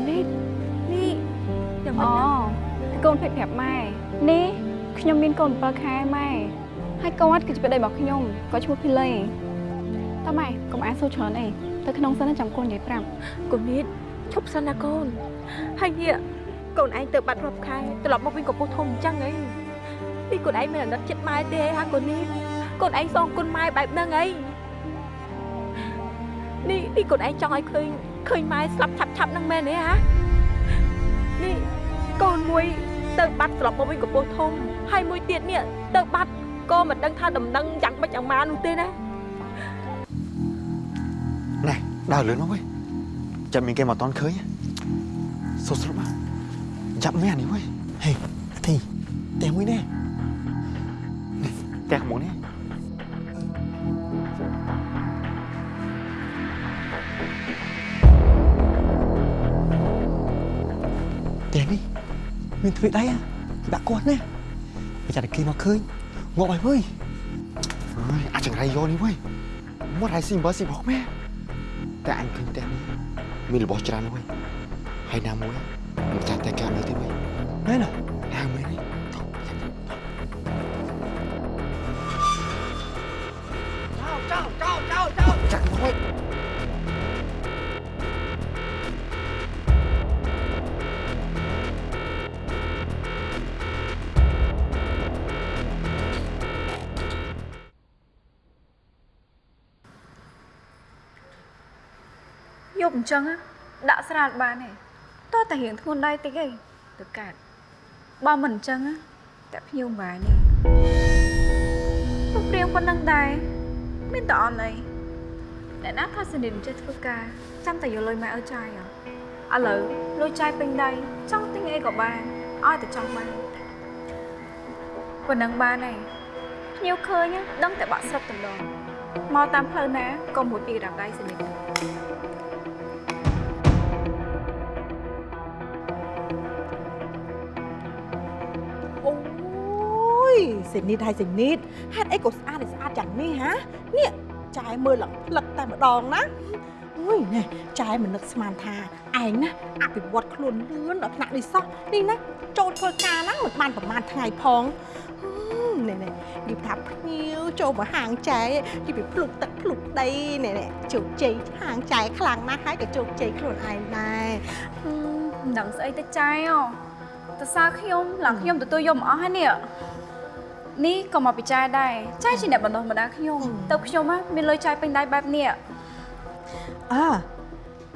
ននេះនេះយ៉ាងម៉េអូចកូនភេទប្រាប់ម៉ែនេះខ្ញុំមានកូន7ខែម៉ែហើយគាត់គឺជាប្តីរបស់ខ្ញុំគាត់ឈ្មោះភីឡេតើម៉ែកុំអានសួរច្រើនអីទៅក្នុងសិនណាចាំកូននិយាយប្រាប់កូននេះឈប់សិនណាកូនហើយនេះកូនឯងទៅបាត់រាប់ខែត្រឡប់មកវិញកំពុះធំអញ្ចឹងអីនេះកូនឯងមិនអាណិតចិត្តម៉ែទេហាកូននេះកូនឯងសងគុណម៉ែបែបហ្នឹងអីនេះនេះកូនឯងចង់ឲ្យឃើញ ឃើញម៉ែស្លាប់ឆាប់ឆាប់ហ្នឹងមែនទេហានេះកូនមួយទៅបាត់ត្រឡប់មកវិញកំពុះធំហើយមួយទៀតនេះទៅបាត់ក៏មិនដឹងថាដំណឹងយ៉ាងម៉េចយ៉ាងម៉ានោះទេណាណែដើរលឿនមកវិញចាំមានគេមកតន់ឃើញសុស្រុបមកចាប់មែននេះវិញហេអាធីតែមួយនេះតែមកនេះ មានទ្វីដៃដាក់គាត់ណាបើចាត់តែគេមកឃើញងាប់ហើយវើយអើយអាចចង្រៃយកនេះវិញមកហើយស៊ីបើស៊ីបោកមែតែអញឃើញតែនេះមានរបស់ច្រើនវិញហើយណាមួយមិនចាស់តែកាមេទេវិញមែនអណា អញ្ចឹងណាដាក់ស្រាលបានទេតោះតែរៀងធ្ងន់ដៃតិចឯងទៅកាត់បើមិនអញ្ចឹងណាតែភ្ញៀវបាននេះពុកព្រៀងប៉ុណ្ណឹងដែរមានតអន់អីអ្នកណាថាសនិទ្ធចេះធ្វើការចាំតែយកលុយមកឲ្យចាយហ៎ឥឡូវលុយចាយពេញដៃចង់ទិញអីក៏បានឲ្យតែចង់បានប៉ុណ្ណឹងបានហើយភ្ញៀវឃើញណាដឹងតែបាក់ស្រុកតំដងមកតាមផ្លូវណាក៏មួយពីរដាប់ដៃសនិទ្សេនីតហើយសេនីតហេតុអីក៏ស្អាតស្អាតយ៉ាងនេះហានេះចែមើលឡើងផ្លឹកតែម្ដងណាអូយណែចែមិននឹកស្មានថាឯងណាអភិវឌ្ឍខ្លួនលឿនដល់ថ្នាក់នេះសោះនេះណាចូលធ្វើការហ្នឹងមិនបានប្រហែលថ្ងៃផងហឹមណែណែនិយាយថាភ្ញៀវចូលមកហាងចែនិយាយពីភ្លុកទឹកភ្លុកដីណែណែជោគជ័យហាងចែខ្លាំងណាស់ហើយក៏ជោគជ័យខ្លួនឯងដែរហឹមមិនដឹងស្អីទៅចាយអូតើសើខ្ញុំឡើងខ្ញុំទទួលយកមកអស់ហើយនេះ នេះក៏មកពិចារដែរចាយជាអ្នកបណ្ដុះបណ្ដាលខ្ញុំហឹមទៅខ្ញុំហ่ะមានលុយចាយពេញដៃបែបនេះអើ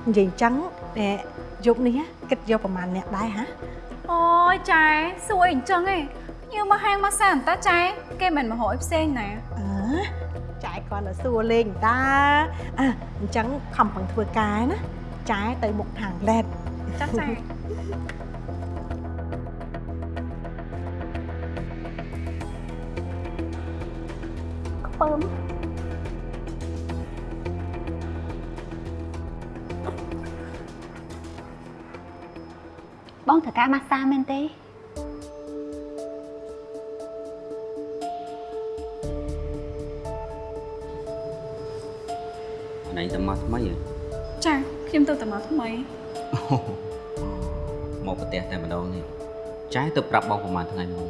និយាយអញ្ចឹងណែយប់នេះគិតយកប្រហែលអ្នកដែរហាអូយចាយសួរអីអញ្ចឹងឯងខ្ញុំមកហាងមកសានតាចាយគេមិនមករយផ្សេងណាអើចែគាត់ទៅសួរលេងតាអើអញ្ចឹងខំប្រឹងធ្វើការណាចែទៅមុខហាងឡេតចាស់ចា ពើមបងត្រូវការម៉ាស្សាមែនទេណៃតែមកថ្មីហ៎ចាខ្ញុំទៅតែមកថ្មីមកប្រទេសតែម្ដងនេះចែទៅប្រាប់បងប្រហែលថ្ងៃមុន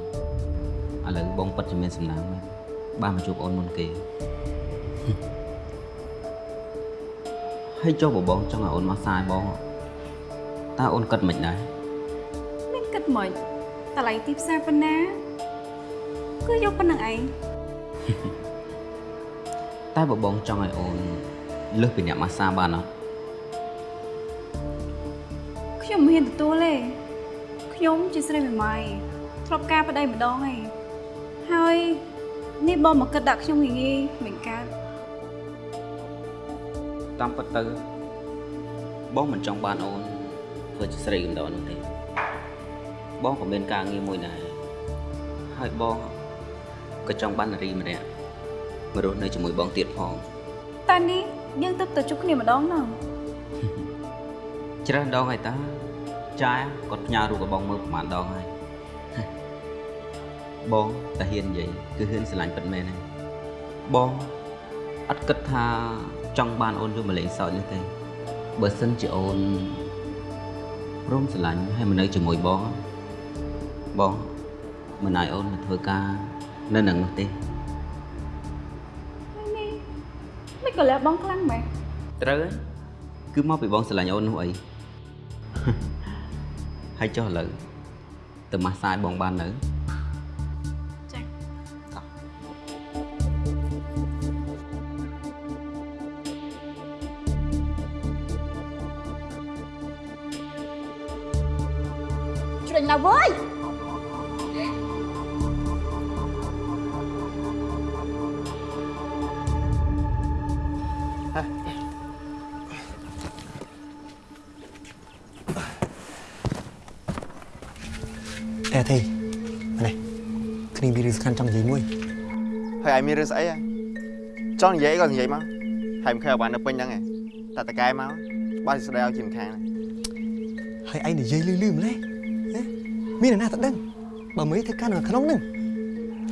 ឥឡូវបងពិតជាមានសំណាងមែន បានមកជួបអូនមុនគេហើយចុះបើបងចង់ឲ្យអូនមកសាយបងតើអូនគិតមិនដែរមានគិតមិនតម្លៃទីផ្សារប៉ុណ្ណាគឺយកប៉ុណ្្នឹងឯងតែបើបងចង់ឲ្យអូនលើសពីអ្នកម៉ាស្សាបានអត់ខ្ញុំមិនហ៊ានទទួលទេខ្ញុំជាស្រីមេម៉ាយធ្លាប់ការប្តីម្ដងឯងហើយ នេះបងមកគិតដាក់ខ្ញុំងាយងាយមិនកើតតាមពិតទៅបងមិនចង់បានអូនធ្វើជាស្រីកំដរនោះទេបងក៏មានការងារមួយដែរហើយបងក៏ចង់បាននារីម្នាក់មករស់នៅជាមួយបងទៀតផងតែនេះយើងទៅទៅជួបគ្នាម្ដងណោះច្រើនដងហើយតាចាគាត់ផ្ញើរូបกับបងមើលប្រហែលដងហើយ បងតាហ៊ាននិយាយគឺហ៊ានស្រឡាញ់ពិតមែនហើយបងអត់គិតថាចង់បានអូនយកមកលេងសើចនោះទេបើសិនជាអូនព្រមស្រឡាញ់ហើយមកនៅជាមួយបងបងមិនឲ្យអូនមកធ្វើការនៅនឹងនោះទេហើយនេះមិនក៏លះបងខ្លាំងម៉េចត្រូវហើយគឺមកពីបងស្រឡាញ់អូននោះអីហើយចុះឥឡូវទៅម៉ាស្សាយបងបាននៅ តែទេនេះគ្នាមានរឿងសំខាន់ចង់និយាយមួយហើយឯងមានរឿងស្អីហ៎ចង់និយាយក៏និយាយមកហើយមិនខែបាននៅពេញហ្នឹងឯងតែតកែមកបើស្ដីឲ្យជាម្ខាងណាហើយឯងនិយាយលឺលឺម្លេះណាមានអ្នកណាទៅដឹងបើមិនធ្វើការនៅក្នុងហ្នឹង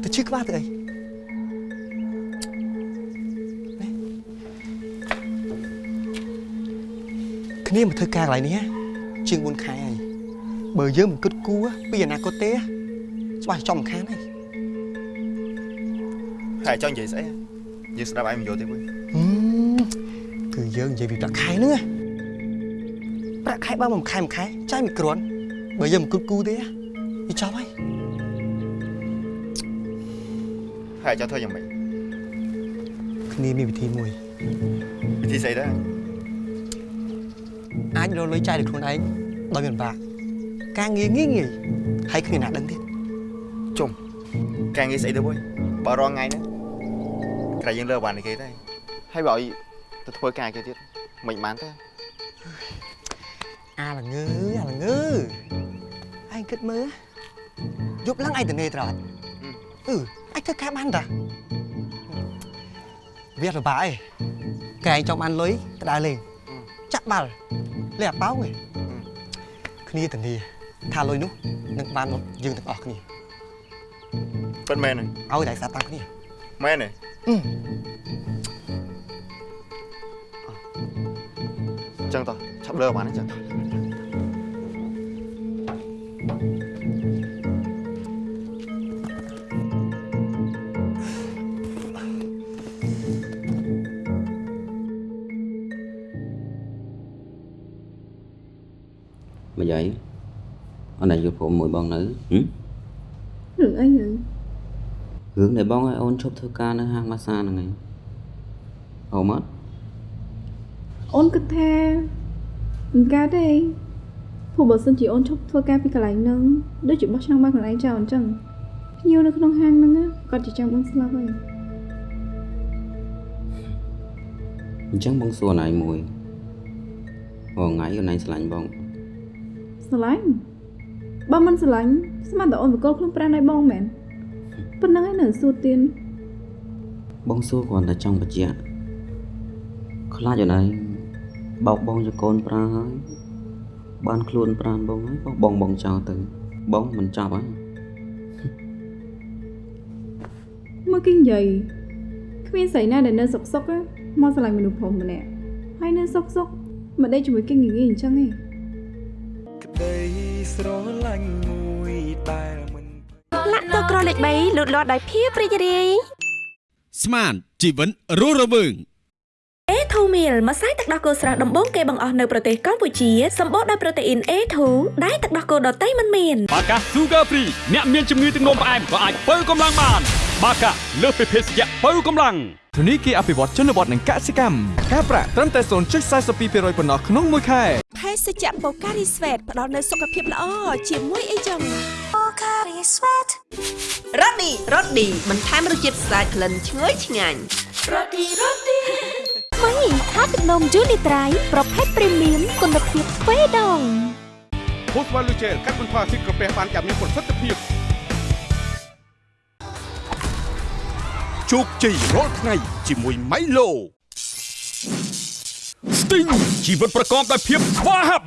ទៅជឿក្បាលទៅអីណាគ្នាមកធ្វើការកន្លែងនេះណាជាង4ខែហើយ បើយើងមិនគិតគូរពីអនាគតទេច្បាស់ចំមិនខានហើយហើយចង់និយាយស្អីហ៎យើងស្ដាប់ឯងមិនយល់ទេវើយហឹមគឺយើងនិយាយពីប្រាក់ខែហ្នឹងណាប្រាក់ខែបើមួយខែមួយខែចាយមិនគ្រាន់បើយើងមិនគិតគូរទេវាចប់ហើយហើយចង់ធ្វើយ៉ាងម៉េចគ្នាមានវិធីមួយវិធីស្អីដែរអាចរកលុយចាយដោយខ្លួនឯងដោយមិនបាក់ ការងារងាយងាយហើយគ្នាណាដឹងទៀតជុំការងារស្អីទៅវើយបើរងថ្ងៃហ្នឹងក្រែយើងលើបានគេដែរហើយបើឲ្យទៅធ្វើការគេទៀតមិនបានទេអាល្ងើអាល្ងើឯងគិតមើលយប់ឡើងឯងទៅនេត្រត់អឺអាចធ្វើការបានតាវាពិបាកឯងកែងចង់បានលុយទៅដើរលេងចាក់បាល់លេងអាប៉ោងឯងគ្នាទៅនី ថាលុយនោះនឹងបានមកយើងទាំងអស់គ្នាពិតមែនហ្នឹងឲ្យតែសាប់តាមគ្នាមែនទេអឺអញ្ចឹងតោះឆាប់លើបានអញ្ចឹងម មមួយបងនៅហឹមរឿងអីហ្នឹងរឿងដែលបងឲ្យអូនឈប់ធ្វើការនៅហាងម៉ាស្សាហ្នឹងឯងអូមកអូនគិតថាមិនកើតទេព្រោះបើសិនជាអូនឈប់ធ្វើការពីកន្លែងហ្នឹងដូចជាបោះឆ្នាំងបានកន្លែងចោលអញ្ចឹងភ្ញៀវនៅក្នុងហាងហ្នឹងណាគាត់ជាចាំអូនស្លាប់ហើយអញ្ចឹងបងសួរណៃមួយអូថ្ងៃអូនឯងស្រឡាញ់បងស្រឡាញ់ បើមិនស្រឡាញ់ស្មានតែអូនបកគលខ្លួនប្រាណឲ្យបងមែនប៉ុណ្្នឹងហើយនៅសួរទៀនបងសួរគ្រាន់តែចង់បញ្ជាក់ខ្លាចអូនឯងបោកបងជាកូនប្រាហើយបានខ្លួនប្រានបងហើយបោះបងបងចោលទៅ បងមិនចាប់ហើយមើលគេនិយាយគ្មានស្រីណាដែលនៅសុកសុកណាមកស្រឡាញ់មនុស្សប្រុសម្នាក់ហើយនៅសុកសុកមិនដេកជាមួយគេងាយៗអញ្ចឹងទេ ក្តីស្រឡាញ់មួយដែលមិនលាក់ទៅក្រលេខ3លូតលាស់ដោយភាពរីករាយស្មានជីវិតរស់រវើង A2 meal ម្សៅទឹកដោះគោស្រស់ដំបូងគេបង្អស់នៅប្រទេសកម្ពុជាសម្បូរដោយប្រូតេអ៊ីន A2 ដែលទឹកដោះគោដតៃមិនមានបាកា Sugar Free អ្នកមានជំងឺទឹកនោមផ្អែមក៏អាចបើកម្លាំងបាន បាកាលើសពីភេសជ្ជៈបើកម្លាំងធនីគារអភិវឌ្ឍជនបទនិងកសិកម្មការប្រាក់ត្រឹមតែ0.42%ប៉ុណ្ណោះក្នុងមួយខែភេសជ្ជៈបូការីស្វេតផ្ដល់នូវសុខភាពល្អជាមួយអីចឹងបូការីស្វេតរ៉ូឌីរ៉ូឌីបន្ថែមរសជាតិស្អាតក្លិនឈ្ងុយឆ្ងាញ់រ៉ូឌីរ៉ូឌីថ្មីថាទឹកនំយូនីត្រៃប្រភេទព្រីមៀមគុណភាពទ្វេដងភូស្វ៉ាលូជែលកាត់បន្ថយអាស៊ីតក្រពះបានយ៉ាងមានប្រសិទ្ធភាព ជោគជ័យរាល់ថ្ងៃជាមួយ Milo Sting ជីវិតប្រកបដោយភាពស្វាហាប់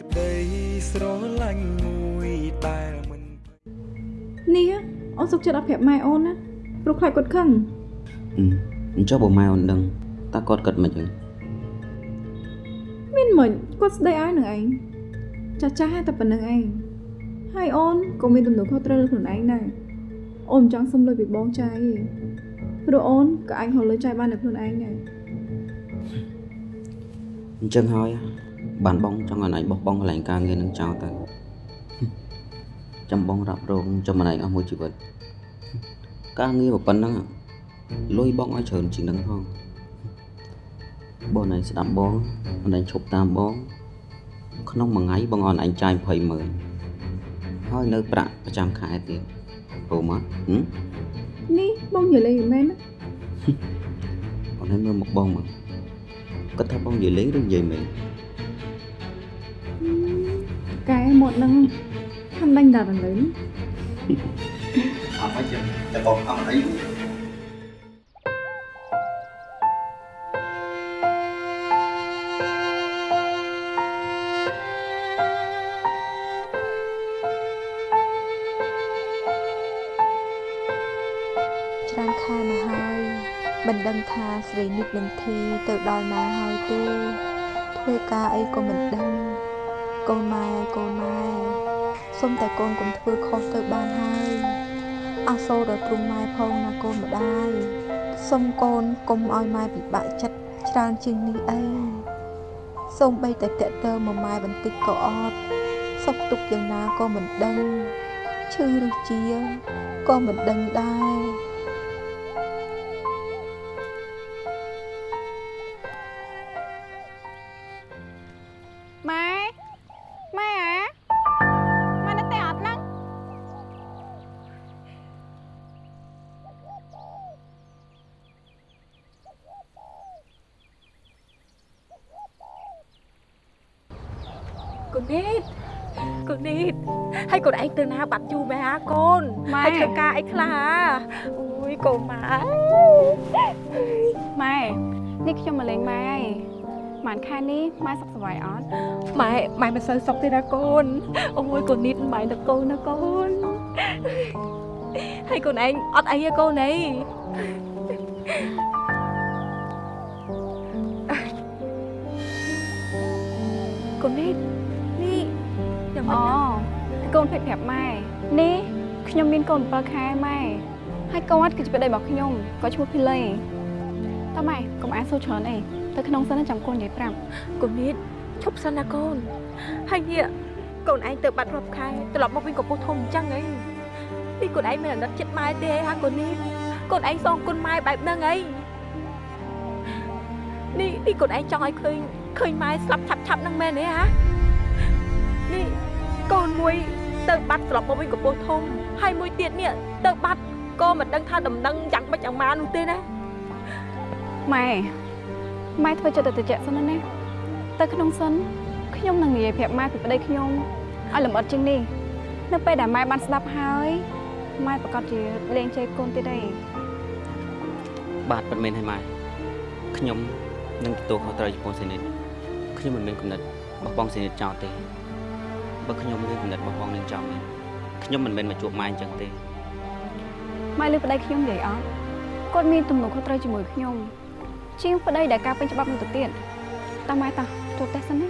ក្តីស្រឡាញ់មួយដែលមិននេះអូនសុកចិត្តអត់ប្រាប់ម៉ែអូនណាព្រោះខ្លាចគាត់ខឹងអឺអញ្ចឹងបើម៉ែអូនដឹងតើគាត់គិតមិនចឹងមានមិនគាត់ស្ដីឲ្យនឹងឯងចាស់ចាស់តែប៉ុណ្្នឹងឯងហើយអូនក៏មានទំនួលខុសត្រូវលើខ្លួនឯងដែរ អូនមិនចង់សុំលុយពីបងចាយទេព្រោះអូនក៏អាចហៅលុយចាយបានតែខ្លួនឯងដែរអញ្ចឹងហើយបានបងចង់ឲ្យឯងបោះបង់កន្លែងការងារនឹងចោលទៅចាំបងរ៉ាប់រងចាំម្នាក់អស់មួយជីវិតការងារប៉ុណ្ណឹងលុយបងឲ្យច្រើនជាងនឹងផងបងឯងស្ដាប់បងអនឯងឈប់តាមបង ក្នុងមួយថ្ងៃបងអនឯងចាយ20ម៉ឺនហើយនៅប្រាក់ប្រចាំខែទៀត ព្រមអត់ហឹមនេះបងនិយាយលេងមិនមែនណាអូនឯងមើលមកបងមកគាត់ថាបងនិយាយលេងឬនិយាយមែនកែមកនឹងខំដាញ់ដល់លើអត់មកចឹងតែបងអត់អី រីនិតនឹងធីទៅដល់ណាហើយទេធ្វើការអីក៏មិនដឹងកូនម៉ែកូនម៉ែសុំតែកូនកុំធ្វើខុសទៅបានហើយអសូរដល់ទ្រង់ម៉ែផងណាកូនម្ដាយសុំកូនកុំឲ្យម៉ែពិបាកចិត្តច្រើនជាងនេះអីសូមបីតែតាក់ទើមកម៉ែបន្តិចក៏អត់សុខទុក្ខយ៉ាងណាក៏មិនដឹងឈឺឬជាក៏មិនដឹងដែរ ននីតកូននីតហើយកូនឯងទៅណាបាត់យូរមែនអាកូនម៉ែហើយធ្វើការអីខ្លះអាអូយកូនម៉ែម៉ែនេះខ្ញុំមកលេងម៉ែហើយម៉ានខែនេះម៉ែសុខសប្បាយអត់ម៉ែម៉ែមិនសូវសុខទេណាកូនអូយកូននីតម៉ែទៅកូនណាកូនហើយកូនឯងអត់អីទេកូនអីកូ ម៉ែនេះខ្ញុំមានកូន7ខែម៉ែហើយគាត់គឺជាប្តីរបស់ខ្ញុំគាត់ឈ្មោះភីឡេតើម៉ែកុំអានសូវច្រើនអីទៅក្នុងសិនណាចាំកូននិយាយប្រាប់កូននេះឈប់សិនណាកូនហើយនេះកូនឯងទៅបាត់រាប់ខែត្រឡប់មកវិញកំពស់ធំអញ្ចឹងអីនេះកូនឯងមានអាណិតចិត្តម៉ែទេហាកូននេះកូនឯងសងគុណម៉ែបែបហ្នឹងអីនេះនេះកូនឯងចង់ឲ្យឃើញឃើញម៉ែស្លាប់ឆាប់ឆាប់ហ្នឹងមែនទេហានេះកូនមួយ ទៅបាត់ត្រឡប់មកវិញកំពស់ធំហើយមួយទៀតនេះទៅបាត់ក៏មិនដឹងថាដំណឹងយ៉ាងម៉េចយ៉ាងម៉ានោះទេណាម៉ែម៉ែធ្វើចិត្តទៅតិចសិនណាទៅក្នុងសិនខ្ញុំនឹងនិយាយប្រាប់ម៉ែពីប្តីខ្ញុំឲ្យលម្អិតជាងនេះនៅពេលដែលម៉ែបានស្ដាប់ហើយម៉ែប្រកាសជាលេងជេរកូនទៀតទេបាទពិតមែនហើយម៉ែខ្ញុំនឹងទទួលខុសត្រូវចំពោះសេនីតខ្ញុំមិនមានគំនិតបោះបង់សេនីតចោលទេ បើខ្ញុំមានគំនិតបោះបង់នឹងចោលមែនខ្ញុំមិនមែនមកជួបម៉ែអញ្ចឹងទេម៉ែលើប្តីខ្ញុំនិយាយអត់គាត់មានទំនួលខុសត្រូវជាមួយខ្ញុំជាងប្តីដែលការពេញច្បាប់នោះទៅទៀតតើម៉ែតោះជួបតែសិនណា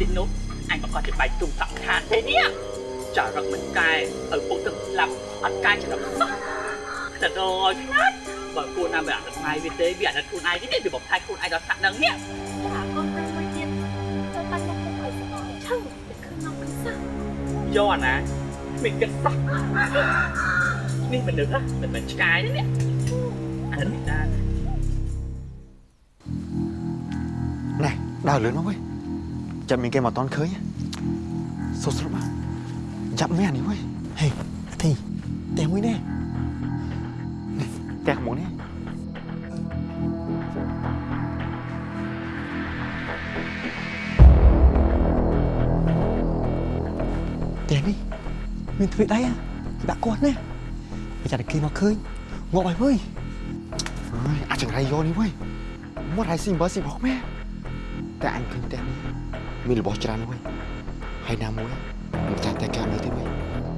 តិចនោះអញប្រកាសជាបែកទុំសំខាន់ទេនេះចារឹកមិនកែឪពុកទឹកស្លាប់អត់កាយចំណាប់សោះតែដល់ខ្លាចបើគួរណាមិនអត់ម៉ាយវិញទេវាអត់ខ្លួនឯងទេវាបំផ្លាញខ្លួនឯងដល់ស្នាក់នឹងនេះចាកូនទៅមួយទៀតទៅបាត់មកពុកឲ្យស្អល់ឈឹងទៅឃើញមកពិសាយកអាណាមិនគិតសោះនេះមនុស្សមិនមែនឆ្កែទេនេះអានេះតាណែដើរលឿនមកវិញ ចាំមានគេមកតន់ឃើញសុខស្រុបមកចាប់មែននេះវិញហេធីតែមួយនេះផ្ទះមួយនេះតែនេះមានទ្វីដៃអាដាក់គាត់ណាបើចាតែគេមកឃើញងាប់ហើយវើយអើយអាចចង្រៃយកនេះវិញមកហើយស៊ីបើស៊ីរបស់ម៉ែតែអញឃើញផ្ទះនេះ មានរបស់ច្រើនណាស់វិញហើយណាមួយមិនចាំតែការនៅទេវិញ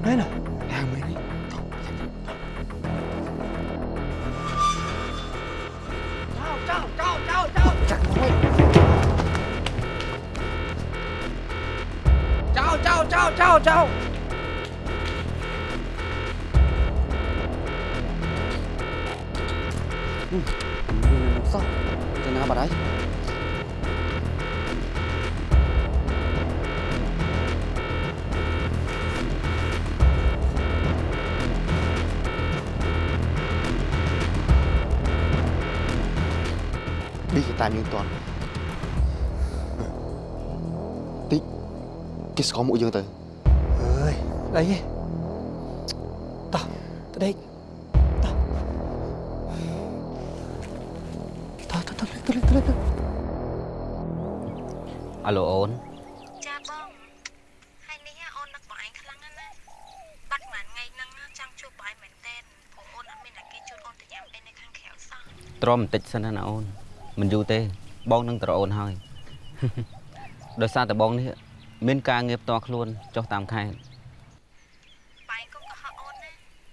មែនហ៎ណាមែនទេចៅចៅចៅចៅចាក់មួយចៅចៅចៅចៅចៅសោះទៅណាបាត់ហើយ đi cái tay miếng toàn tí cái có mũi dương từ អើយអីតោះទៅដេកតោះតោះតោះតោះទៅទៅទៅអាឡូអូនចាបងហើយនេះអូននឹកបងឯងខ្លាំងណាស់ណាបាត់មួយថ្ងៃហ្នឹងចង់ជួបបងឯងមែនតើព្រោះអូនអត់មានតែគេជួបអូនទៅញ៉ាំអីនៅខាងក្រៅសោះទ្រាំបន្តិចសិនណាអូន មិនយូរទេ បងនឹងទៅរកអូនហើយដោយសារតែបងនេះមានការងារផ្ទាល់ខ្លួនចុះតាមខេត្តបងឯងកុំកុហកអូនណា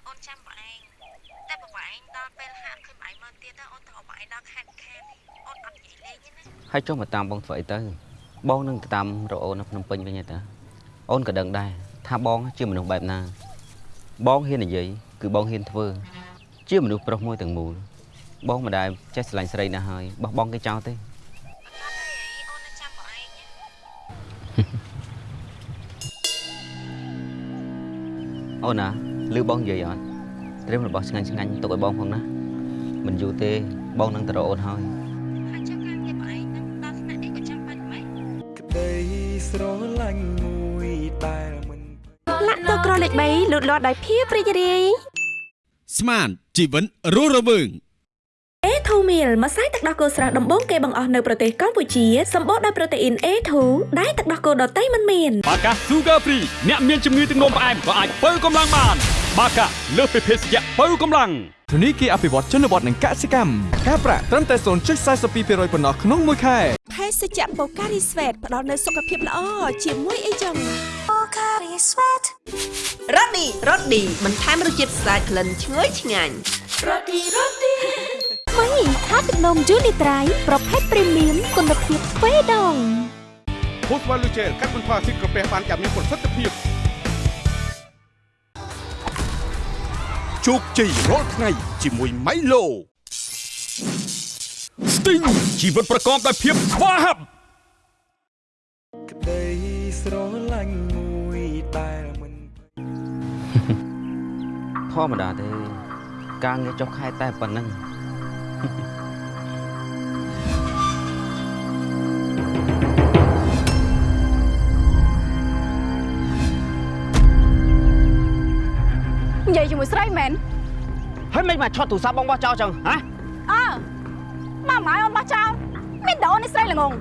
អូនចាំបងឯងតែបើបងឯងដល់ពេលហាត់ឃើញបងឯងមើលទៀតទៅអូនទៅរកបងឯងដល់ខេត្តខេត្តអូនអត់និយាយលេងទេណាហើយចុះមកតាមបងធ្វើអីទៅបងនឹងទៅតាមរកអូននៅភ្នំពេញវិញទេតាអូនក៏ដឹងដែរថាបងជាមនុស្សបែបណា បងហ៊ាននិយាយគឺបងហ៊ានធ្វើ ជាមនុស្សប្រុសមួយទាំងមូល បងមិនដែលចេះស្រឡាញ់ស្រីណាស់ហើយបោះបង់គេចោលទេអូននៅចាំបងឯងណាអូនណាឮបងនិយាយអត់ត្រៀមរបស់ឆ្ងាញ់ឆ្ងាញ់ទុកឲ្យបងផងណាមិនយូរទេបងនឹងទៅរកអូនហើយហើយចុះការងារបងឯងហ្នឹងដល់ថ្នាក់អីក៏ចាំបាច់ម៉េចក្តីស្រឡាញ់មួយដែលមិនលាក់តក្រលេខ3លូតលាស់ដោយភាពរីករាយស្មានជីវិនរស់រវើង A2 meal ម្សៅទឹកដោះគោស្រស់ដំបូងគេបង្អស់នៅប្រទេសកម្ពុជាសម្បូរដោយប្រូតេអ៊ីន A2 ដែលទឹកដោះគោដតៃមិនមានបាកា Sugar Free អ្នកមានជំងឺទឹកនោមផ្អែមក៏អាចបើកម្លាំងបានបាកាលើសពីភេសជ្ជៈបើកម្លាំងធនីគារអភិវឌ្ឍជនបទនិងកសិកម្មការប្រាក់ត្រឹមតែ0.42%ប៉ុណ្ណោះក្នុងមួយខែភេសជ្ជៈបូការីស្វេតផ្ដល់នូវសុខភាពល្អជាមួយអីចឹងបូការីស្វេតរ៉ូឌីរ៉ូឌីបន្ថែមរសជាតិស្អាតក្លិនឈ្ងុយឆ្ងាញ់រ៉ូឌីរ៉ូឌី ថ្មីថាទឹកនំយូនីត្រៃប្រភេទព្រីមៀមគុណភាពទ្វេដងពូស្វ័លលូជែលកាត់បន្ថយអាស៊ីតក្រពះបានយ៉ាងមានប្រសិទ្ធភាពជោគជ័យរាល់ថ្ងៃជាមួយ Milo Sting ជីវិតប្រកបដោយភាពស្វាហាប់ក្តីស្រឡាញ់មួយដែលមិនធម្មតាទេការងារចុះខែតែប៉ុណ្្នឹង ជាមួយស្រីមែនហើយមិនមកឆត់ទូរស័ព្ទបងបោះចោលចឹងហ៎អើម៉ាម៉ាអូនបោះចោលមានតែអូននេះស្រីល្ងង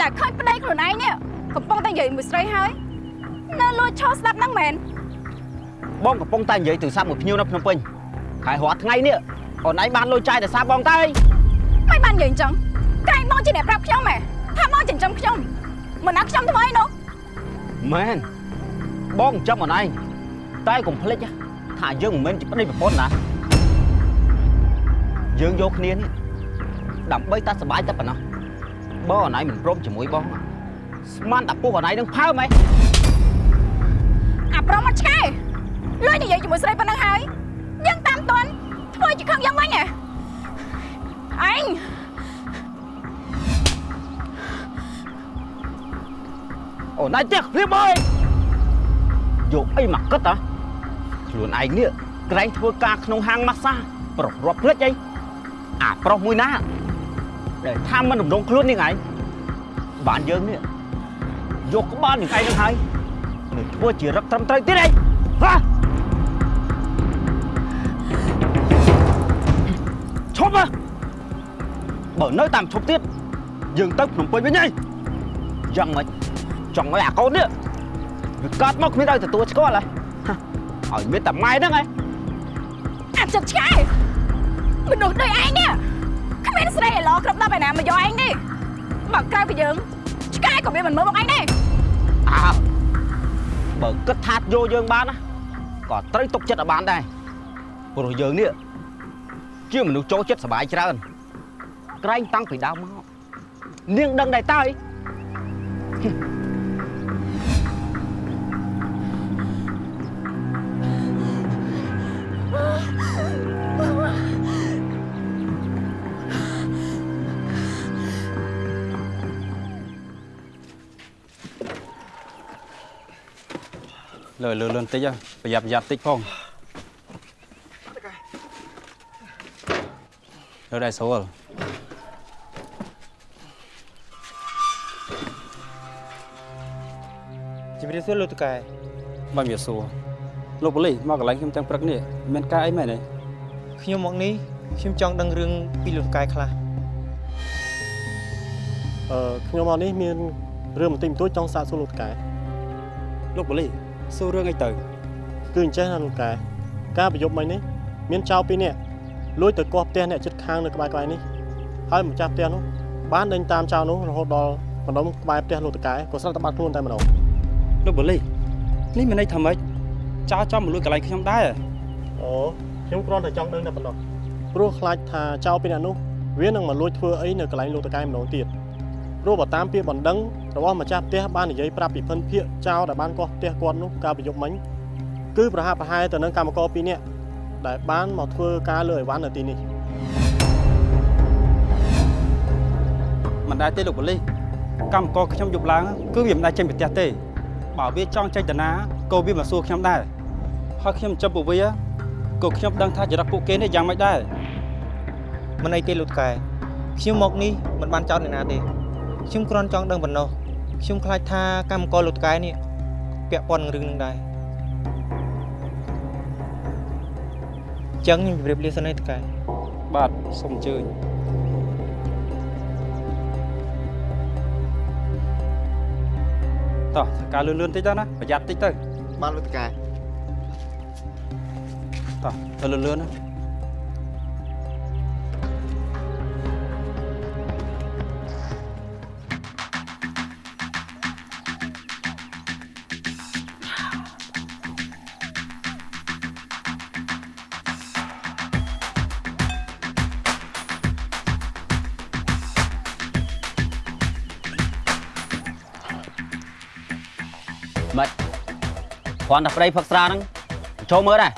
ដែលឃើញប្តីខ្លួនឯងនេះកំពុងតែនិយាយមួយស្រីហើយនៅលួចឈរស្ដាប់ហ្នឹងមែនបងកំពុងតែនិយាយទូរស័ព្ទមួយភ្ញៀវនៅភ្នំពេញហើយរាល់ថ្ងៃនេះអូនឯងបានលុយចាយតែសារបងទៅមិនបាននិយាយអញ្ចឹងក្រែងបងជាអ្នកប្រាប់ខ្ញុំហ៎ថាបងចិញ្ចឹមខ្ញុំមិនណាខ្ញុំធ្វើអីនោះមែនបងចាំអូនឯងតែកុំភ្លេចណា ថាយើងមិនមែនជាប្តីប្រពន្ធណាយើងយកគ្នានេះដើម្បីតែសុបាយតែប៉ុណ្ណោះបើអូនឯងមិនព្រមជាមួយបងស្មានតែពុះអូនឯងនឹងផើមហ៎អាប្រុសមកឆ្កែលួចនិយាយជាមួយស្រីប៉ុណ្ណឹងហើយយើងតាមតន់ធ្វើជាខឹងយ៉ាងវិញហ៎អញអូនឯងផ្ទះព្រៀបអើយយកអីមកគិតហ៎ ខ្លួនឯងនេះក្រែងធ្វើការក្នុងហាងម៉ាស្សាប្រុសរាប់ភ្លេចអីអាប្រុសមួយណាដែលថាមិនដំណងខ្លួននេះឯងបានយើងនេះយកក្បាលនឹងឯងនឹងហើយនឹងធ្វើជារឹកត្រឹមត្រូវទៀតអីហ៎ឈប់ហ៎បើនៅតាមឈប់ទៀតយើងទៅភ្នំពេញវិញហីយ៉ាងម៉េចចង់ឲ្យអាកូននេះវាកាត់មកគ្មានឲ្យទទួលស្គាល់ហ៎ ឲ្យមានតែម៉ែហ្នឹងឯងអាចឹកឆ្កែមនុស្សដូចឯងនេះគ្មានស្រីឥឡូវគ្រប់10ឯណាមកយកឯងទេបើក្រៅពីយើងឆ្កែក៏វាមិនមើលមកឯងដែរអើបើគិតថាយកយើងបានណាក៏ត្រូវទុកចិត្តឲ្យបានដែរព្រោះយើងនេះជាមនុស្សចូលចិត្តសុបាយច្រើនក្រែងតាំងពីដើមមកនាងដឹងដែរតើអី លើលើលឿនតិចហ៎ប្រយ័ត្នប្រយ័ត្នតិចផងលើដែរស្រួលជំរាបសួរលោកតកែបាទមានសួរលោកប៉ូលីសមកកន្លែងខ្ញុំទាំងព្រឹកនេះមានការអីមែនទេខ្ញុំមកនេះខ្ញុំចង់ដឹងរឿងពីលោកតកែខ្លះអឺខ្ញុំមកនេះមានរឿងបន្តិចបន្តួចចង់សាកសួរលោកតកែលោកប៉ូលីស សួររឿងអីទៅគឺអញ្ចឹងណាលោកតកែការប្រយុទ្ធមិញនេះមានចោរពីរនាក់លួចទៅកោះផ្ទះអ្នកជិតខាងនៅក្បែរក្បែរនេះហើយម្ចាស់ផ្ទះនោះបានដេញតាមចោរនោះរហូតដល់បណ្ដុំក្បែរផ្ទះលោកតកែក៏ស្រាប់តែបាត់ខ្លួនតែម្ដងលោកប៉ូលីសនេះមានន័យថាម៉េចចោលចំមកលួចកន្លែងខ្ញុំដែរអូខ្ញុំគ្រាន់តែចង់ដឹងតែប៉ុណ្ណោះព្រោះខ្លាចថាចោរពីរនាក់នោះវានឹងមកលួចធ្វើអីនៅកន្លែងលោកតកែម្ដងទៀត ព្រោះបើតាមពាក្យបណ្ដឹងរបស់ម្ចាស់ផ្ទះបាននិយាយប្រាប់ពីភិនភាកចោរដែលបានកោះផ្ទះគាត់នោះកាលប្រយុទ្ធមិញគឺប្រហាក់ប្រហែលទៅនឹងកម្មករពីរនាក់ដែលបានមកធ្វើការលើអីវ៉ាន់នៅទីនេះមិនដែរទេលោកប៉ូលីសកម្មករខ្ញុំយប់ឡើងគឺវាមិនដែរចេញពីផ្ទះទេបើវាចង់ចេញទៅណាក៏វាមកសួរខ្ញុំដែរហើយខ្ញុំចាំពួកវាក៏ខ្ញុំដឹងថាចរិតពួកគេនេះយ៉ាងម៉េចដែរមិនអីទេលោកតកែខ្ញុំមកនេះមិនបានចោទអ្នកណាទេ ខ្ញុំគ្រាន់ចង់ដឹងប៉ុណ្ណោះខ្ញុំខ្លាចថាកម្មករលោកតកែនេះពាក់ព័ន្ធនឹងរឿងនឹងដែរចឹងខ្ញុំជម្រាបលាសិនឯតកែបាទសូមអញ្ជើញតោះធ្វើការលឿនលឿនតិចទៅណាប្រយ័ត្នតិចទៅបានលោកតកែតោះទៅលឿនលឿនណា គ្រាន់តែប្តីផឹកស្រាហ្នឹងចូលមើលដែរ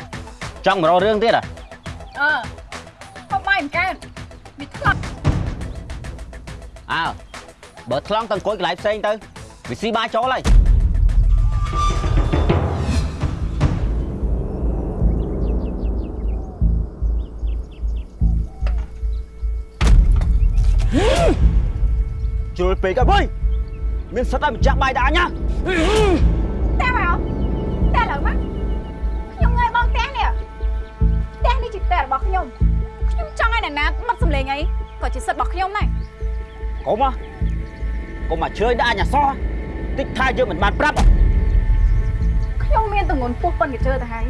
ចង់មករករឿងទៀតហ៎អឺហូបបាយមិនកើតវាថ្លប់អើបើថ្លង់ទៅអង្គុយកន្លែងផ្សេងទៅវាស៊ីបាយចូលហើយជ្រុលពេកអើយមានសិតឲ្យម្ចាស់បាយដាក់អញ ក៏ជាសិទ្ធិរបស់ខ្ញុំដែរកុំកុំមកជើញដាក់អញ្ញាសោះតិចថាយើងមិនបានប្រាប់ខ្ញុំមានតងន់ពោះប៉ុនកញ្ជើទៅហើយ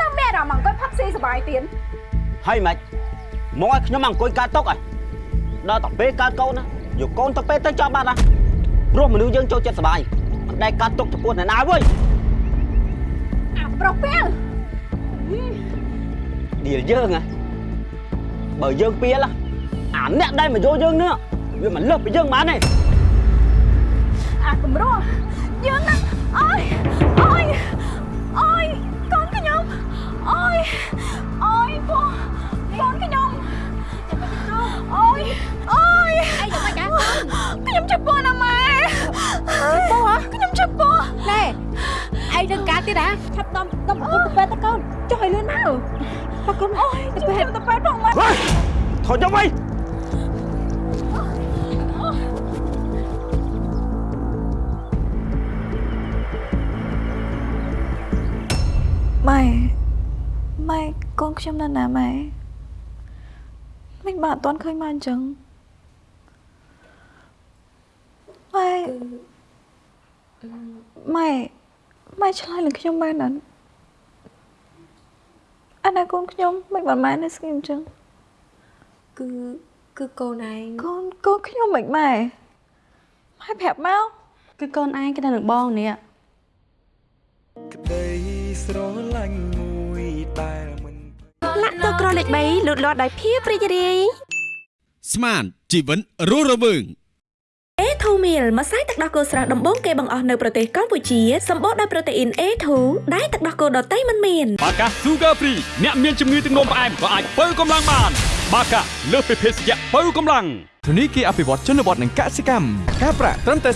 នៅមានអារម្មណ៍អង្គុយផឹកស៊ីសុបាយទៀតហើយម៉េចមកឲ្យខ្ញុំអង្គុយកើតតុកហើយដល់តែពេលកើតកូនណាយកកូនទៅពេលទៅចាប់បាត់ណាព្រោះមនុស្សយើងចូលចិត្តសុបាយមិនដែលកើតតុកចំពោះអ្នកណាវើយអាប្រុសពេលដៀលយើងហ៎បើយើងពៀលហ៎ អាអ្នកដែលមកយកយើងនេះវាមិនលើសពីយើងបានទេអាគំរោះយើងណាអើយអើយអើយកូនខ្ញុំអើយអើយបងកូនខ្ញុំអើយអើយអីយ៉ាងម៉េចដែរខ្ញុំជប៉ុនណាម៉ែជប៉ុនហ៎ខ្ញុំជប៉ុនណែឯងនឹងការទៀតហ៎ឆាប់ដំដំពុកទៅពេទ្យទៅកូនចុះឲ្យលឿនមកបើកូនអូយទៅពេទ្យទៅពេទ្យផងម៉ែថយយកវិញ ម៉ែម៉ែកូនខ្ញុំនៅណាម៉ែមិនបានអត់ទាន់ឃើញមកអញ្ចឹងម៉ែម៉ែម៉ែឆ្លើយនឹងខ្ញុំមែនអត់អាណាកូនខ្ញុំមិនបានម៉ែនៅស្គីអញ្ចឹងគឺគឺកូនឯងកូនកូនខ្ញុំមិនម៉ែម៉ែប្រាប់មកគឺកូនឯងក៏នៅនឹងបងនេះ ក្តីស្រឡាញ់មួយដែលមិនលាក់តក្រលេខ3លូតលាស់ដោយភាពរីករាយស្មានជីវិតរស់រវើង A2 meal ម្សៅទឹកដោះគោស្រស់ដំបូងគេបង្អស់នៅប្រទេសកម្ពុជាសម្បូរដោយប្រូតេអ៊ីន A2 ដែលទឹកដោះគោដតៃមិនមានបាកា Sugar Free អ្នកមានជំងឺទឹកនោមផ្អែមក៏អាចបើកម្លាំងបាន បាកាលើសពីភេសជ្ជៈបើកម្លាំង ធនីគារអភិវឌ្ឍជនបទនិងកសិកម្មការប្រាក់ត្រឹមតែ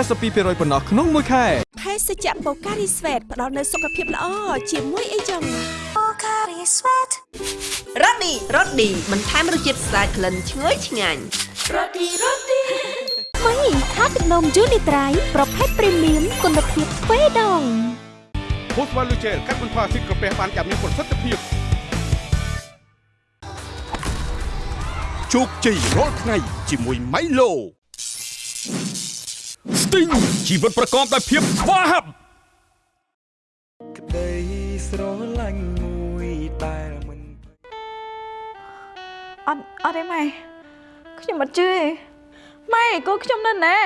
0.42%ប៉ុណ្ណោះក្នុងមួយខែភេសជ្ជៈបូការីស្វេតផ្ដល់នូវសុខភាពល្អជាមួយអីចឹងបូការីស្វេតរ៉ូឌីរ៉ូឌីបន្ថែមរសជាតិស្អាតក្លិនឈ្ងុយឆ្ងាញ់រ៉ូឌីរ៉ូឌីថ្មីថាទឹកនំយូនីត្រៃប្រភេទព្រីមៀមគុណភាពទ្វេដងភូស្វ៉ាលូជែលកាត់បន្ថយអាស៊ីតក្រពះបានយ៉ាងមានប្រសិទ្ធភាព ជោគជ័យរាល់ថ្ងៃជាមួយ Milo Sting ជីវិតប្រកបដោយភាពស្វាហាប់ក្តីស្រឡាញ់មួយដែលមិនអត់អត់ទេម៉ែខ្ញុំអត់ជឿទេម៉ែកូនខ្ញុំនៅណា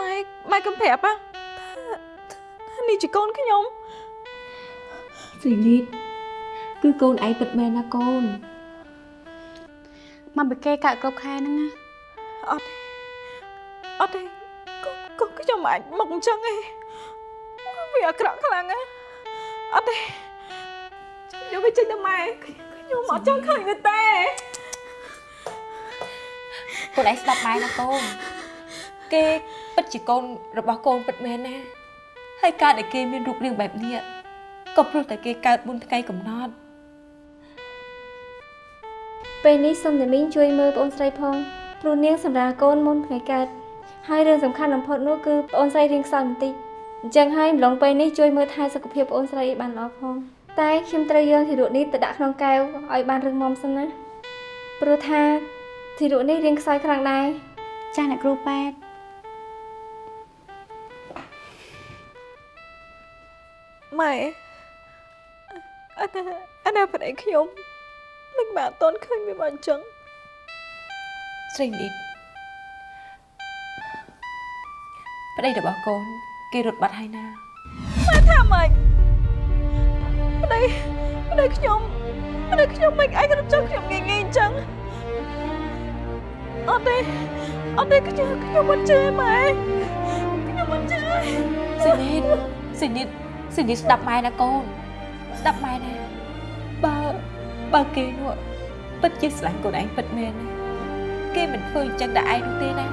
ម៉ែម៉ែកុំប្រាប់ណាថាថានេះជាកូនខ្ញុំស្រីនីតគឺកូនឯងពិតមែនណាកូន មកពីគេកាក់គ្រប់ខែហ្នឹងណាអត់ទេអត់ទេកូនកូនខ្ញុំអាចមកអញ្ចឹងទេវាអាក្រក់ខ្លាំងណាស់អត់ទេយកវាចេញទៅម៉ែខ្ញុំអត់ចង់ឃើញវាទេកូនឯងស្ដាប់ម៉ែណាកូនគេពិតជាកូនរបស់កូនពិតមែនណាហើយការដែលគេមានរូបរាងបែបនេះក៏ព្រោះតែគេកើតមុនថ្ងៃកំណត់ ពេលនេះសូមអ្នកមីងជួយមើលបងស្រីផងព្រោះនាងសម្រាប់កូនមុនថ្ងៃកើតហើយរឿងសំខាន់បំផុតនោះគឺបងស្រីរៀងខ្សោយបន្តិចអញ្ចឹងហើយម្លងពេលនេះជួយមើលថែសុខភាពបងស្រីឲ្យបានល្អផងតែខ្ញុំត្រូវយកធីរុនេះទៅដាក់ក្នុងកែវឲ្យបានរឹងមាំសិនណាព្រោះថាធីរុនេះរៀងខ្សោយខ្លាំងដែរចាស់អ្នកគ្រូប៉ែតម៉ែអត់ណាអត់ណាប្តីខ្ញុំ មិនបានអត់តន់ឃើញវាមកអញ្ចឹងស្រីនីតប្តីរបស់កូន គេរត់បាត់ហើយណាម៉ែថាម៉េចប្តីប្តីខ្ញុំប្តីខ្ញុំមិនឯងរត់ចោលខ្ញុំងាយងាយអញ្ចឹងអត់ទេអត់ទេខ្ញុំខ្ញុំមិនជឿម៉ែខ្ញុំមិនជឿស្រីនីតស្រីនីតស្រីនីតស្ដាប់ម៉ែណាកូនស្ដាប់ម៉ែណាបើ បើគេនោះពិតជាស្រឡាញ់កូនឯងពិតមែនណាគេមិនធ្វើអញ្ចឹងដល់ឯងនោះទេណា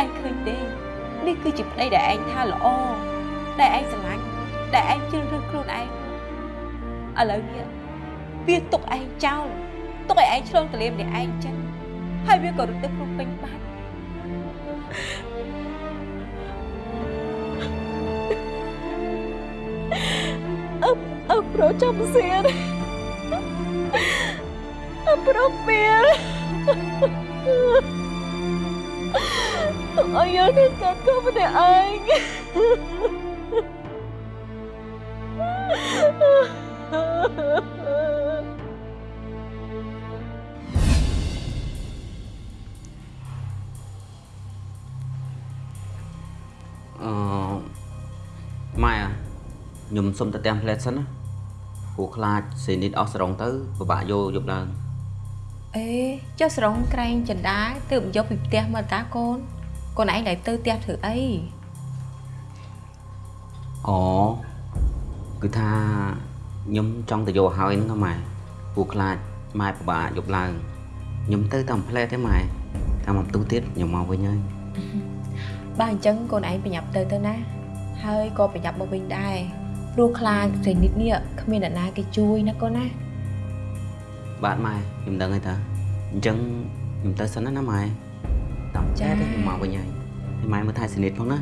ឯងឃើញទេនេះគឺជាប្តីដែលឯងថាល្អដែលឯងស្រឡាញ់ដែលឯងជ្រើសរើសខ្លួនឯងឥឡូវនេះវាទុកឯងចោលទុកឲ្យឯងឆ្លងទលាម្នាក់ឯងអញ្ចឹងហើយវាក៏រត់ទៅក្នុងពេញបាត់អឹបអឹបប្រូចាំសៀនអឹ បប្រូពៀលទុកឲ្យយើងនឹងកាត់ក៏ម្នាក់ឯងអឺម៉ែអ่ะខ្ញុំសុំទៅទាំងផ្លែតសិនណាព្រោះខ្លាចសេនីតអស់ស្រងទៅពិបាកយកយកឡើង អេចុះស្រងក្រែងចន្ទាទើបយកពីផ្ទះមកតាកូនកូនឯងដែលទៅផ្ទះធ្វើអីអូគឺថាខ្ញុំចង់ទៅយកឲ្យហ្នឹងហ៎ម៉ែព្រោះខ្លាចម៉ែពិបាកយកឡើងខ្ញុំទៅតាមផ្លែតទេម៉ែតាមបន្ទុះទៀតខ្ញុំមកវិញហើយបើអញ្ចឹងកូនឯងប្រញាប់ទៅទៅណាហើយក៏ប្រញាប់មកវិញដែរព្រោះខ្លាចស្រីនិតនេះគ្មានអ្នកណាគេជួយណាកូនណា បាទម៉ែខ្ញុំដឹងហើយតាអញ្ចឹងខ្ញុំទៅសិនណាណាម៉ែតាមចាទេខ្ញុំមកវិញហើយហើយម៉ែមើលថែសនិតផងណា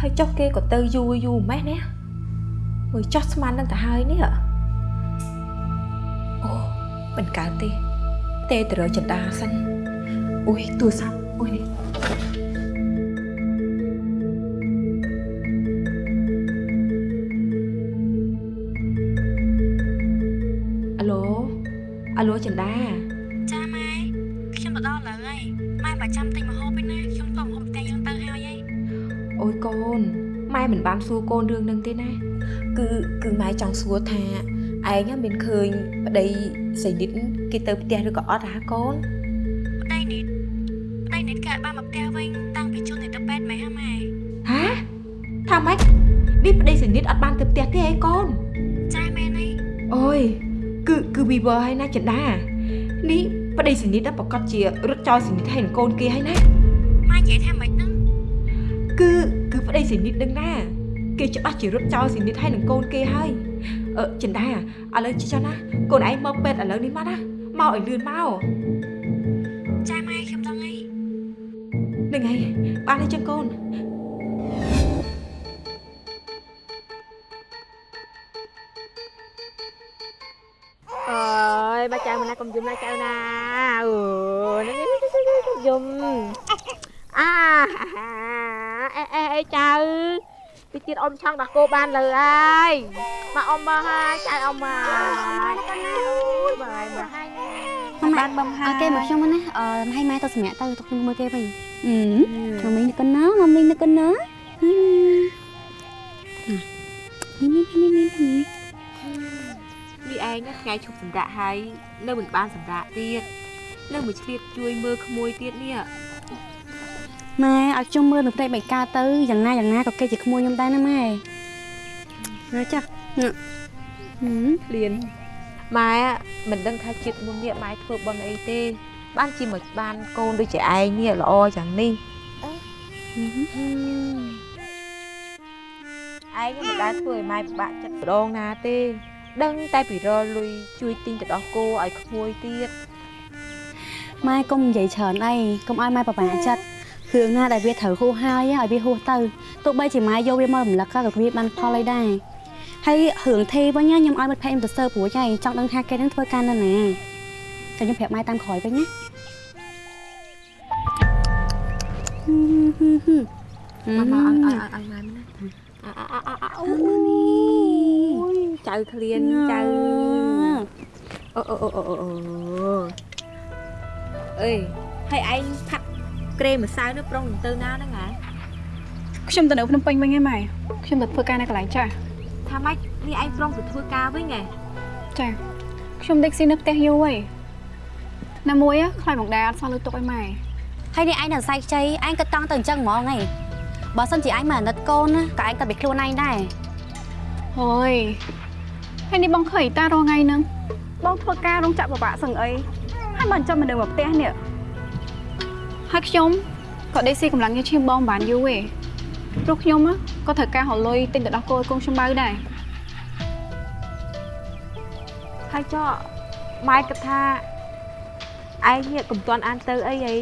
ហើយចុះគេក៏ទៅយូរយូរម៉េះណាមើលចោះស្មាននឹងទៅហើយនេះកអូ មិនកើតទេទេទៅរកចិន្តាសិនអូយទូរស័ព្ទអូយនេះអាឡូអាឡូចិន្តាចាម៉ែខ្ញុំទៅដល់ឥឡូវហើយម៉ែបើចាំទិញម្ហូបឯណាខ្ញុំទៅម្ហូបផ្ទះយើងទៅហើយហើយអូយកូនម៉ែមិនបានសួរកូនរឿងនឹងទេណាគឺគឺម៉ែចង់សួរថាឯងមានឃើញប្តី សៃឌិតគេទៅផ្ទះឬក៏អត់ហ่าកូនប្តីនេះប្តីនេះកើតបានមកផ្ទះវិញតាំងពីជន់ទៅពេទ្យម៉ែហ៎ម៉ែហាថាម៉េចនេះប្តីសនិតអត់បានទៅផ្ទះទេអីកូនចាមែនហើយអូយគឺគឺវីវហើយណាចិន្តានេះប្តីសនិតប្រកាសជារត់ចោលសនិតហើយនឹងកូនគេហើយណាម៉ែនិយាយថាម៉េចហ្នឹងគឺគឺប្តីសនិតនឹងណាគេច្បាស់ជារត់ចោលសនិតហើយនឹងកូនគេហើយ អឺចិន្តាឥឡូវចុះណាកូនឯងមកពេទ្យឥឡូវនេះមកណាមកឲ្យលឿនមកចាម៉ែខ្ញុំដឹងហើយនឹងហើយបានហើយចឹងកូនអើយបាចៅមិនណាកុំយំណាចៅណាអើយនេះកុំយំអាអេអេអេចៅ ពីទៀតអ៊ំឆង់ដល់គោបានលើហើយមកអ៊ំមកហើយចៅអ៊ំមកអូយបាយមកហើយបានបំហើយគេមកខ្ញុំណាអឺឲ្យម៉ែទៅសម្រាប់ទៅទៅខ្ញុំមើលគេវិញអឺខ្ញុំមីងនឹកណាមកមីងនឹកណានេះនេះនេះនេះនេះនេះឯងថ្ងៃឈប់សម្រាកហើយនៅមិនបានសម្រាកទៀតនៅមួយឆ្លៀតជួយមើលក្មួយទៀតនេះ ម៉ែឲ្យខ្ញុំមើលនឹងផ្ទៃបៃកាទៅយ៉ាងណាយ៉ាងណាក៏គេជាក្មួយខ្ញុំដែរណាម៉ែណាចាស់ហឹមលៀនម៉ែមិនដឹងថាជាតិមុននេះម៉ែធ្វើបន់អីទេ បានជាមិនបានកូនដូចជាឯងនេះល្អយ៉ាងនេះឯងមិនដែលធ្វើឲ្យម៉ែពិបាកចិត្តម្ដងណាទេ ដឹងតែពីរលុយជួយទិញទៅដោះគោឲ្យក្មួយទៀតម៉ែកុំនិយាយច្រើនអីកុំឲ្យម៉ែប្របាចិត្ត រឿងណាដែលវាត្រូវហួសហើយឲ្យវាហួសទៅទោះបីជាម៉ែយកវាមករំលឹកក៏វាបានផលអីដែរហើយរឿងទេវិញណាខ្ញុំឲ្យមិត្តភ័ក្តិខ្ញុំទៅសើព្រួចហើយចង់ដឹងថាគេនឹងធ្វើការនៅណាតែខ្ញុំប្រាប់ម៉ែតាមក្រោយវិញណាមកមកឲ្យឲ្យឲ្យម៉ែណាអូយចៅឃ្លានចៅអូអូអូអូអូអេហើយឯងផាត់ ក្រេម្សៅនោះប្រុងទៅណាហ្នឹងហ៎ខ្ញុំទៅនៅភ្នំពេញវិញហើយម៉ែខ្ញុំទៅធ្វើការនៅកន្លែងចាស់ថាម៉េចនេះឯងប្រុងទៅធ្វើការវិញហ៎ចាខ្ញុំដេកស៊ីនៅផ្ទះយូរហើយណាមួយខ្លាចមកដែរអត់សោះលើទុកឲ្យម៉ែហើយនេះឯងនៅសៃខ្ចីឯងក៏តង់ទៅអញ្ចឹងហ្មងហីបើសិនជាឯងមកអាណិតកូនណាក៏ឯងក៏ bị ខ្លួនឯងដែរហូយហើយនេះបងឃើញតារាល់ថ្ងៃហ្នឹងបងធ្វើការរោងចក្រពិបាកសឹងអីហើយមិនចាំមកនៅមកផ្ទះនេះ ហើយខ្ញុំក៏ដេកស៊ីកម្លាំងញើសឈាមបងមិនបានយូរទេព្រោះខ្ញុំក៏ត្រូវការរលុយទិញទៅដោះគោឲ្យកូនខ្ញុំបៅដែរហើយចុះម៉ែគិតថាឯងនេះកុំទាន់អានទៅអីហី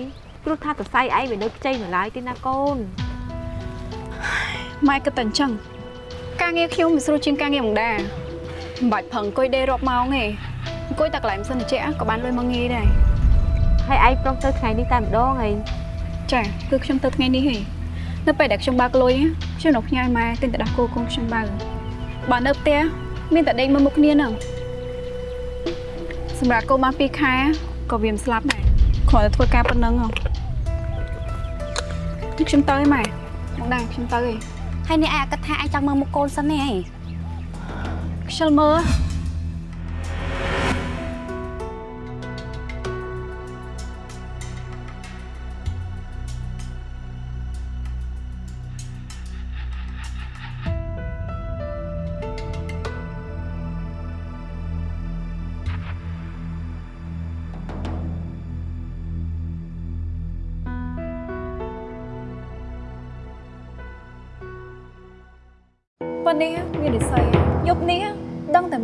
ព្រោះថាសរសៃឯងវានៅខ្ចីនៅឡើយទេណាកូនម៉ែគិតតែអញ្ចឹងការងារខ្ញុំវាស្រួលជាងការងារមកដែរមិនបាច់ប្រឹងអង្គុយដេករាប់ម៉ោងទេអង្គុយតែកន្លែងសិនជែកក៏បានលុយមកងាយដែរ ហើយឯងប្រុងទៅថ្ងៃនេះតែម្ដងហីចាគឺខ្ញុំទៅថ្ងៃនេះហីនៅពេលដែលខ្ញុំបើកលុយខ្ញុំនៅផ្ញើម៉ែទិញទៅដោះគោកូនខ្ញុំបើបើនៅផ្ទះមានតែដេកមើលមុខគ្នាហ្នឹងសម្រាប់កូនបាន2ខែក៏វាមិនស្លាប់ដែរគ្រាន់តែធ្វើការប៉ុណ្ណឹងហ៎ខ្ញុំទៅហើយម៉ែមកដែរខ្ញុំទៅហើយហើយនេះឯងគិតថាឯងចង់មើលមុខកូនសិននេះហីខ្ជិលមើល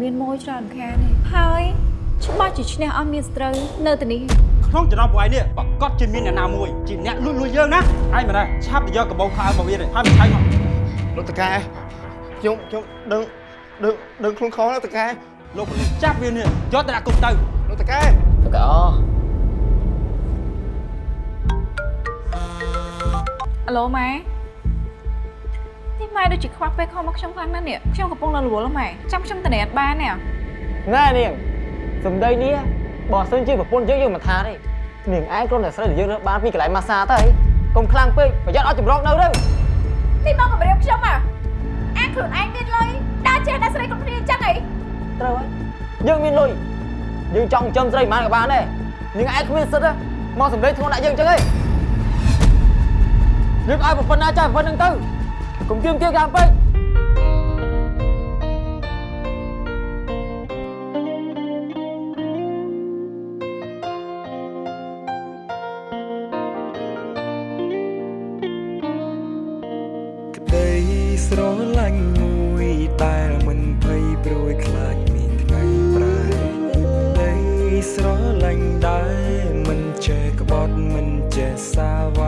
មានម៉ួយច្រើនខានទេហើយច្បាស់ជាឈ្នះអត់មានស្ត្រូវនៅទីនេះក្នុងចំណោមពួកឯងនេះប្រកាសជាមានអ្នកណាមួយជាអ្នកលួចលួចយើងណាឯងមិនដែរឆាប់ទៅយកកបោខោមកវានេះហើយមិនឆៃមកលោកតកែខ្ញុំខ្ញុំដឹងដឹងដឹងខ្លួនខុសណាតកែលោកប៉ូលីសចាប់វានេះយកទៅដាក់គុកទៅលោកតកែតកែអអាឡូម៉ែនេះ ម៉ែដូចជាខ្វះពេលខំមកខ្ញុំខ្លាំងណាស់នេះខ្ញុំកំពុងនៅរវល់ម៉ែចាំខ្ញុំទៅណែបាននេះណែនាងសំដីនេះបើសិនជាប្រពន្ធយើងយើងមិនថាទេនាងឯងគ្រាន់តែស្រីដែលយើងរើសបានពីកន្លែងម៉ាសាទៅហើយកុំខ្លាំងពេកប្រយ័ត្នអត់ចម្រោកនៅទៅនេះមកគម្រាមខ្ញុំអាអាខ្លួនឯងមានលុយដើរចេះតែស្រីគ្រប់គ្នាអញ្ចឹងអីត្រូវហើយយើងមានលុយយើងចង់ចិញ្ចឹមស្រីប៉ុន្មានក៏បានដែរនាងឯងគ្មានសិទ្ធិមកសំដីធ្ងន់ដាក់យើងអញ្ចឹងឯងយើងឲ្យប្រពន្ធណាចាស់ប្រពន្ធហ្នឹងទៅ កុំគៀមគៀកាមពេកក្តីស្រឡាញ់មួយដែលមិនភ័យព្រួយខ្លាចមានថ្ងៃប្រែក្តីស្រឡាញ់ដែលមិនចេះក្បត់មិនចេះសាវ៉ា